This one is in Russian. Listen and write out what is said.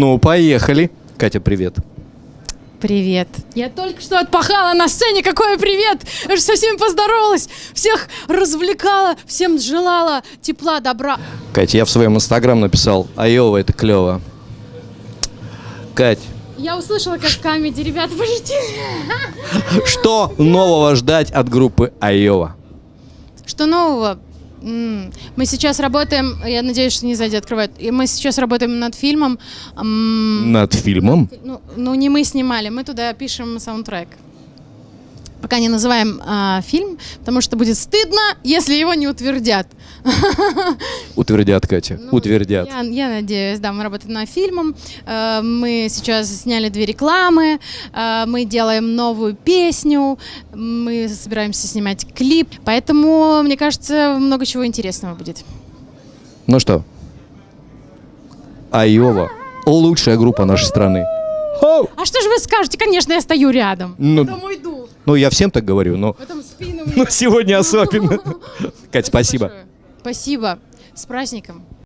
Ну, поехали. Катя, привет. Привет. Я только что отпахала на сцене. Какой привет! Я же со всеми поздоровалась. Всех развлекала, всем желала тепла, добра. Катя, я в своем инстаграм написал, Айова, это клево. Кать, Я услышала, как камеди. Ребята, подождите. что нового ждать от группы Айова? Что нового? Мы сейчас работаем, я надеюсь, что не сзади открывают. И мы сейчас работаем над фильмом. Над фильмом? Ну, ну, не мы снимали, мы туда пишем саундтрек. Пока не называем а, фильм, потому что будет стыдно, если его не утвердят. Утвердят, Катя, Ну, утвердят. Я, я надеюсь, да, мы работаем над фильмом. Э, Мы сейчас сняли две рекламы, э, мы делаем новую песню, мы собираемся снимать клип. Поэтому, мне кажется, много чего интересного будет. Ну что, Айова, лучшая группа нашей страны. Хоу! А что же вы скажете? Конечно, я стою рядом. Ну, Потом уйду. ну, я всем так говорю, но Потом спину ну, сегодня особенно. Кать, спасибо. большое. Спасибо. С праздником.